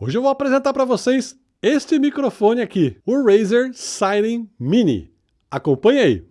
Hoje eu vou apresentar para vocês este microfone aqui, o Razer Siren Mini. Acompanhe aí!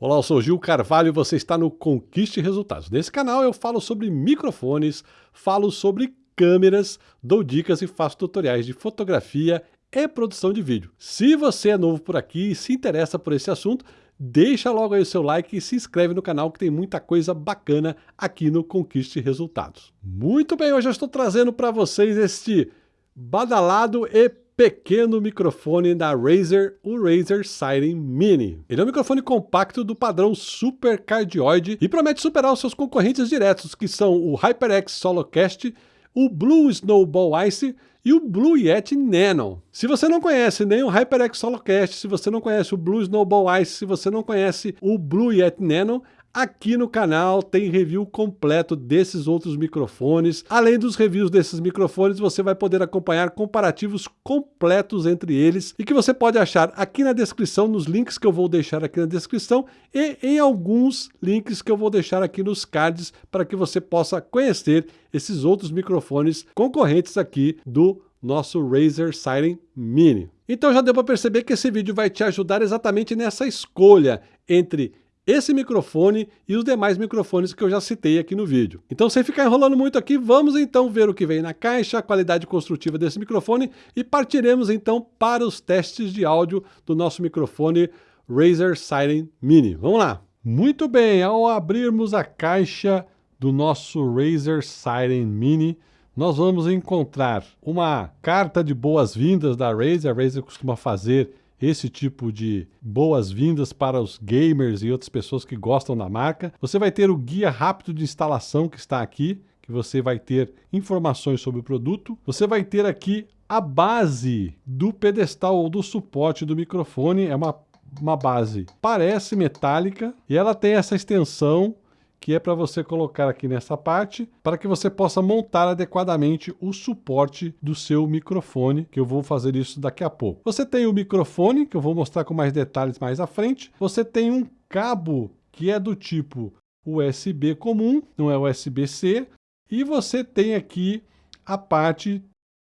Olá, eu sou Gil Carvalho e você está no Conquiste Resultados. Nesse canal eu falo sobre microfones, falo sobre câmeras, dou dicas e faço tutoriais de fotografia e produção de vídeo. Se você é novo por aqui e se interessa por esse assunto, deixa logo aí o seu like e se inscreve no canal que tem muita coisa bacana aqui no Conquiste Resultados. Muito bem, hoje eu estou trazendo para vocês este badalado e pequeno microfone da Razer, o Razer Siren Mini. Ele é um microfone compacto do padrão Super Cardioid e promete superar os seus concorrentes diretos, que são o HyperX Solocast, o Blue Snowball Ice e o Blue Yeti Nano. Se você não conhece nem o HyperX Solocast, se você não conhece o Blue Snowball Ice, se você não conhece o Blue Yeti Nano, Aqui no canal tem review completo desses outros microfones. Além dos reviews desses microfones, você vai poder acompanhar comparativos completos entre eles e que você pode achar aqui na descrição, nos links que eu vou deixar aqui na descrição e em alguns links que eu vou deixar aqui nos cards para que você possa conhecer esses outros microfones concorrentes aqui do nosso Razer Siren Mini. Então já deu para perceber que esse vídeo vai te ajudar exatamente nessa escolha entre esse microfone e os demais microfones que eu já citei aqui no vídeo. Então sem ficar enrolando muito aqui, vamos então ver o que vem na caixa, a qualidade construtiva desse microfone e partiremos então para os testes de áudio do nosso microfone Razer Siren Mini. Vamos lá! Muito bem, ao abrirmos a caixa do nosso Razer Siren Mini, nós vamos encontrar uma carta de boas-vindas da Razer. A Razer costuma fazer esse tipo de boas-vindas para os gamers e outras pessoas que gostam da marca. Você vai ter o guia rápido de instalação que está aqui, que você vai ter informações sobre o produto. Você vai ter aqui a base do pedestal ou do suporte do microfone, é uma, uma base parece metálica e ela tem essa extensão que é para você colocar aqui nessa parte, para que você possa montar adequadamente o suporte do seu microfone, que eu vou fazer isso daqui a pouco. Você tem o microfone, que eu vou mostrar com mais detalhes mais à frente. Você tem um cabo que é do tipo USB comum, não é USB-C, e você tem aqui a parte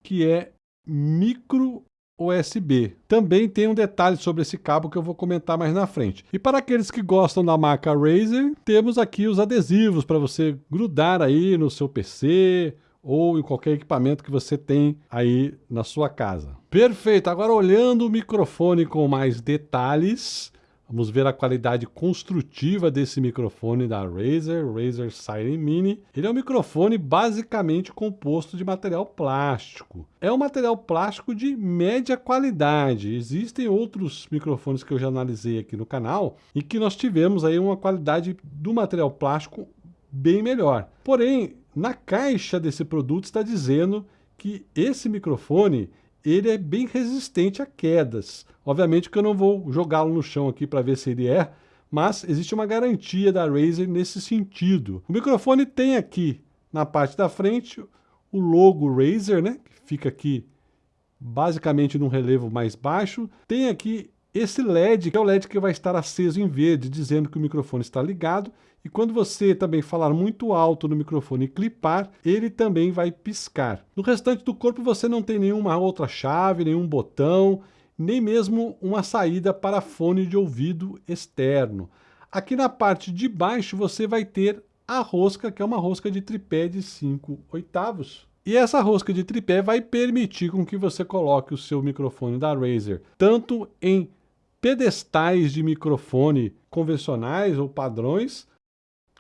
que é micro USB. Também tem um detalhe sobre esse cabo que eu vou comentar mais na frente. E para aqueles que gostam da marca Razer, temos aqui os adesivos para você grudar aí no seu PC ou em qualquer equipamento que você tem aí na sua casa. Perfeito, agora olhando o microfone com mais detalhes, Vamos ver a qualidade construtiva desse microfone da Razer, Razer Siren Mini. Ele é um microfone basicamente composto de material plástico. É um material plástico de média qualidade. Existem outros microfones que eu já analisei aqui no canal e que nós tivemos aí uma qualidade do material plástico bem melhor. Porém, na caixa desse produto está dizendo que esse microfone ele é bem resistente a quedas. Obviamente que eu não vou jogá-lo no chão aqui para ver se ele é, mas existe uma garantia da Razer nesse sentido. O microfone tem aqui na parte da frente o logo Razer, né, que fica aqui basicamente num relevo mais baixo. Tem aqui esse LED, que é o LED que vai estar aceso em verde, dizendo que o microfone está ligado. E quando você também falar muito alto no microfone e clipar, ele também vai piscar. No restante do corpo você não tem nenhuma outra chave, nenhum botão, nem mesmo uma saída para fone de ouvido externo. Aqui na parte de baixo você vai ter a rosca, que é uma rosca de tripé de 5 oitavos. E essa rosca de tripé vai permitir com que você coloque o seu microfone da Razer tanto em pedestais de microfone convencionais ou padrões,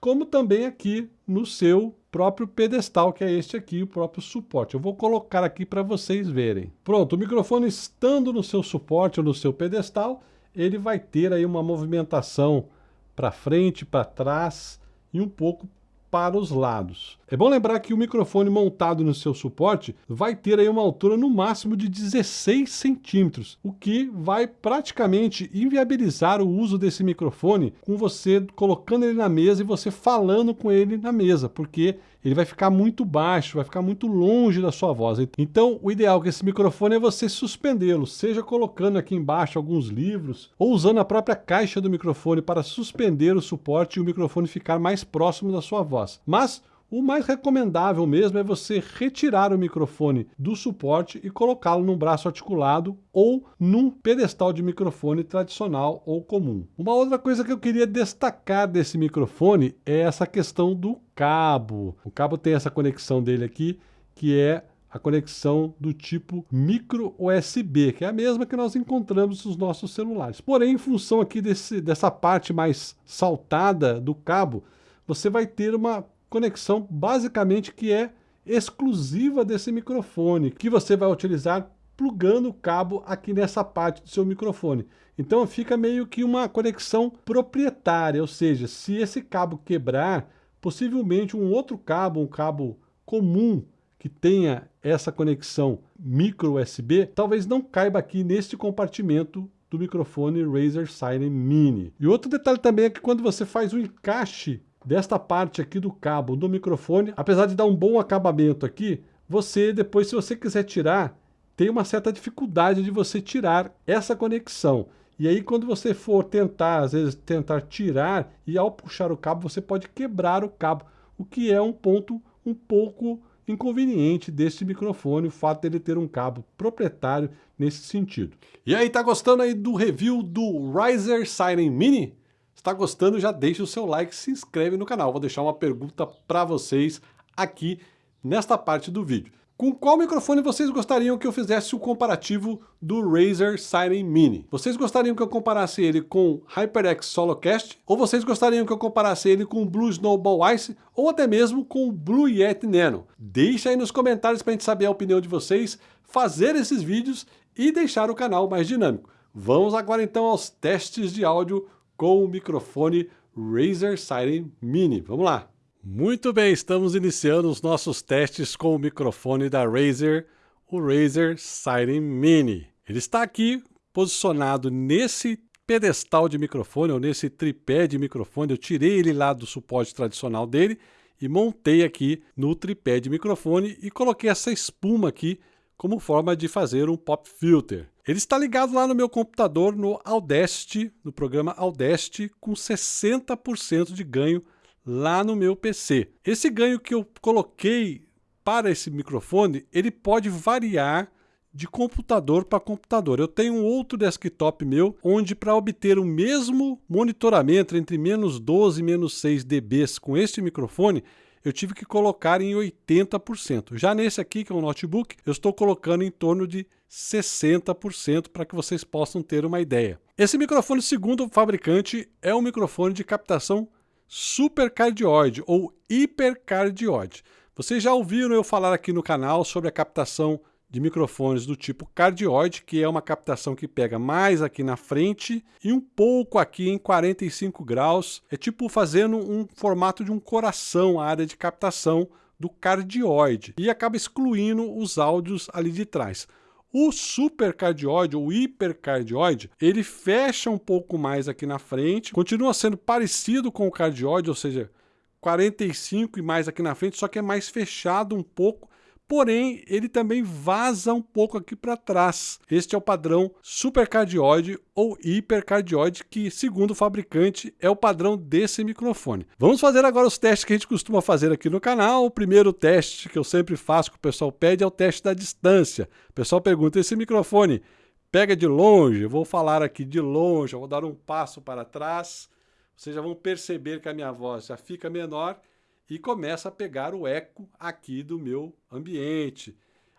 como também aqui no seu próprio pedestal, que é este aqui, o próprio suporte. Eu vou colocar aqui para vocês verem. Pronto, o microfone estando no seu suporte ou no seu pedestal, ele vai ter aí uma movimentação para frente, para trás e um pouco para os lados. É bom lembrar que o microfone montado no seu suporte vai ter aí uma altura no máximo de 16 centímetros, o que vai praticamente inviabilizar o uso desse microfone com você colocando ele na mesa e você falando com ele na mesa, porque ele vai ficar muito baixo, vai ficar muito longe da sua voz. Então, o ideal com esse microfone é você suspendê-lo, seja colocando aqui embaixo alguns livros, ou usando a própria caixa do microfone para suspender o suporte e o microfone ficar mais próximo da sua voz. Mas O mais recomendável mesmo é você retirar o microfone do suporte e colocá-lo num braço articulado ou num pedestal de microfone tradicional ou comum. Uma outra coisa que eu queria destacar desse microfone é essa questão do cabo. O cabo tem essa conexão dele aqui, que é a conexão do tipo micro USB, que é a mesma que nós encontramos nos nossos celulares. Porém, em função aqui desse, dessa parte mais saltada do cabo, você vai ter uma conexão basicamente que é exclusiva desse microfone, que você vai utilizar plugando o cabo aqui nessa parte do seu microfone. Então fica meio que uma conexão proprietária, ou seja, se esse cabo quebrar, possivelmente um outro cabo, um cabo comum que tenha essa conexão micro USB, talvez não caiba aqui neste compartimento do microfone Razer Siren Mini. E outro detalhe também é que quando você faz o encaixe desta parte aqui do cabo do microfone, apesar de dar um bom acabamento aqui, você depois, se você quiser tirar, tem uma certa dificuldade de você tirar essa conexão. E aí quando você for tentar, às vezes tentar tirar, e ao puxar o cabo você pode quebrar o cabo, o que é um ponto um pouco inconveniente desse microfone, o fato dele ter um cabo proprietário nesse sentido. E aí, tá gostando aí do review do Riser Siren Mini? Está gostando, já deixa o seu like, se inscreve no canal. Vou deixar uma pergunta para vocês aqui nesta parte do vídeo. Com qual microfone vocês gostariam que eu fizesse o comparativo do Razer Siren Mini? Vocês gostariam que eu comparasse ele com HyperX Solocast? Ou vocês gostariam que eu comparasse ele com o Blue Snowball Ice? Ou até mesmo com o Blue Yeti Nano? Deixa aí nos comentários para a gente saber a opinião de vocês, fazer esses vídeos e deixar o canal mais dinâmico. Vamos agora então aos testes de áudio com o microfone Razer Siren Mini. Vamos lá! Muito bem, estamos iniciando os nossos testes com o microfone da Razer, o Razer Siren Mini. Ele está aqui posicionado nesse pedestal de microfone, ou nesse tripé de microfone. Eu tirei ele lá do suporte tradicional dele e montei aqui no tripé de microfone e coloquei essa espuma aqui como forma de fazer um pop filter. Ele está ligado lá no meu computador no Audacity, no programa Audacity, com 60% de ganho lá no meu PC. Esse ganho que eu coloquei para esse microfone, ele pode variar de computador para computador. Eu tenho um outro desktop meu, onde para obter o mesmo monitoramento entre menos 12 e menos 6 dB com este microfone, eu tive que colocar em 80%. Já nesse aqui, que é um notebook, eu estou colocando em torno de 60% para que vocês possam ter uma ideia. Esse microfone, segundo o fabricante, é um microfone de captação supercardioide ou hipercardioide. Vocês já ouviram eu falar aqui no canal sobre a captação de microfones do tipo cardioide, que é uma captação que pega mais aqui na frente e um pouco aqui em 45 graus. É tipo fazendo um formato de um coração, a área de captação do cardioide, e acaba excluindo os áudios ali de trás. O supercardioide ou hipercardioide, ele fecha um pouco mais aqui na frente, continua sendo parecido com o cardioide, ou seja, 45 e mais aqui na frente, só que é mais fechado um pouco porém ele também vaza um pouco aqui para trás. Este é o padrão supercardioide ou hipercardioide, que segundo o fabricante é o padrão desse microfone. Vamos fazer agora os testes que a gente costuma fazer aqui no canal. O primeiro teste que eu sempre faço, que o pessoal pede, é o teste da distância. O pessoal pergunta, esse microfone pega de longe? Eu vou falar aqui de longe, eu vou dar um passo para trás. Vocês já vão perceber que a minha voz já fica menor e começa a pegar o eco aqui do meu ambiente.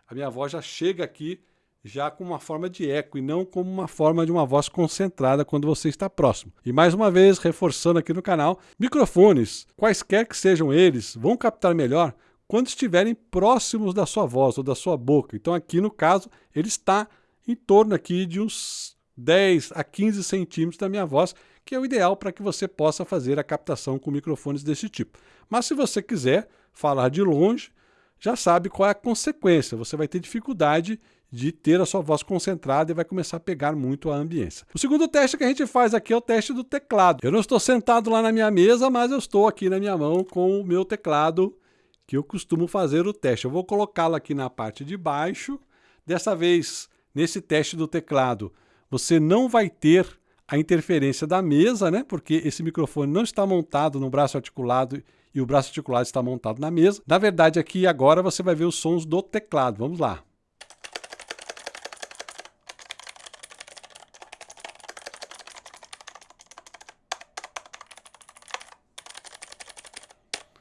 A minha voz já chega aqui já com uma forma de eco e não como uma forma de uma voz concentrada quando você está próximo. E mais uma vez, reforçando aqui no canal, microfones, quaisquer que sejam eles, vão captar melhor quando estiverem próximos da sua voz ou da sua boca. Então aqui no caso, ele está em torno aqui de uns 10 a 15 centímetros da minha voz, que é o ideal para que você possa fazer a captação com microfones desse tipo. Mas se você quiser falar de longe, já sabe qual é a consequência. Você vai ter dificuldade de ter a sua voz concentrada e vai começar a pegar muito a ambiência. O segundo teste que a gente faz aqui é o teste do teclado. Eu não estou sentado lá na minha mesa, mas eu estou aqui na minha mão com o meu teclado que eu costumo fazer o teste. Eu vou colocá-lo aqui na parte de baixo. Dessa vez, nesse teste do teclado, você não vai ter a interferência da mesa, né? Porque esse microfone não está montado no braço articulado e o braço articulado está montado na mesa. Na verdade, aqui agora você vai ver os sons do teclado. Vamos lá.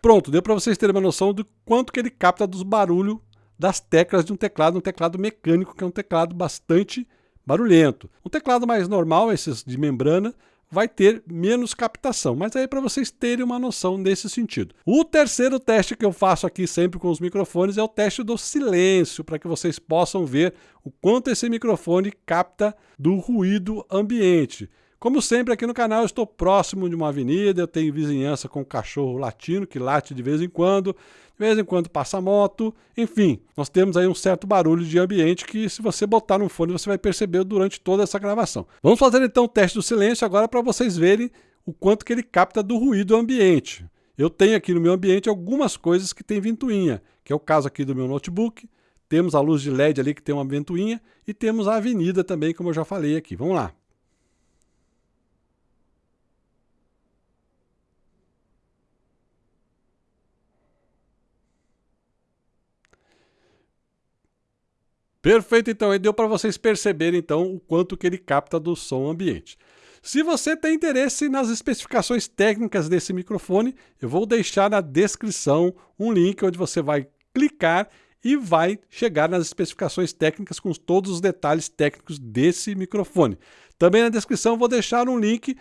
Pronto, deu para vocês terem uma noção do quanto que ele capta dos barulhos das teclas de um teclado, um teclado mecânico, que é um teclado bastante barulhento. Um teclado mais normal, esses de membrana, vai ter menos captação, mas aí para vocês terem uma noção nesse sentido. O terceiro teste que eu faço aqui sempre com os microfones é o teste do silêncio, para que vocês possam ver o quanto esse microfone capta do ruído ambiente. Como sempre aqui no canal eu estou próximo de uma avenida, eu tenho vizinhança com um cachorro latino que late de vez em quando, de vez em quando passa moto, enfim, nós temos aí um certo barulho de ambiente que se você botar no fone você vai perceber durante toda essa gravação. Vamos fazer então o teste do silêncio agora para vocês verem o quanto que ele capta do ruído ambiente. Eu tenho aqui no meu ambiente algumas coisas que tem ventoinha, que é o caso aqui do meu notebook, temos a luz de LED ali que tem uma ventoinha e temos a avenida também, como eu já falei aqui. Vamos lá. Perfeito, então, aí deu para vocês perceberem então o quanto que ele capta do som ambiente. Se você tem interesse nas especificações técnicas desse microfone, eu vou deixar na descrição um link onde você vai clicar e vai chegar nas especificações técnicas com todos os detalhes técnicos desse microfone. Também na descrição vou deixar um link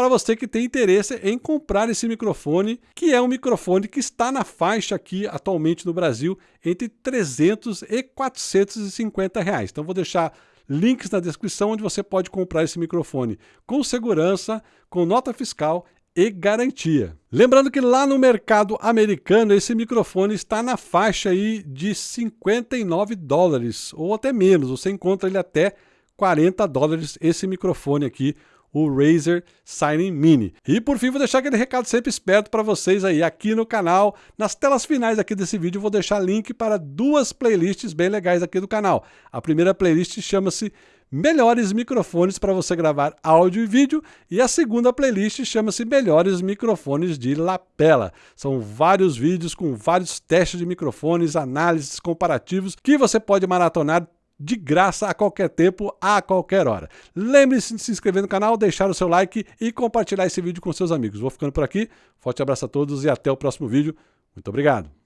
para você que tem interesse em comprar esse microfone, que é um microfone que está na faixa aqui atualmente no Brasil entre 300 e 450 reais. Então vou deixar links na descrição onde você pode comprar esse microfone com segurança, com nota fiscal e garantia. Lembrando que lá no mercado americano esse microfone está na faixa aí de 59 dólares ou até menos, você encontra ele até 40 dólares esse microfone aqui, o Razer Signing Mini. E por fim, vou deixar aquele recado sempre esperto para vocês aí aqui no canal. Nas telas finais aqui desse vídeo, vou deixar link para duas playlists bem legais aqui do canal. A primeira playlist chama-se Melhores microfones para você gravar áudio e vídeo, e a segunda playlist chama-se Melhores microfones de lapela. São vários vídeos com vários testes de microfones, análises comparativos que você pode maratonar de graça a qualquer tempo, a qualquer hora. Lembre-se de se inscrever no canal, deixar o seu like e compartilhar esse vídeo com seus amigos. Vou ficando por aqui, forte abraço a todos e até o próximo vídeo. Muito obrigado.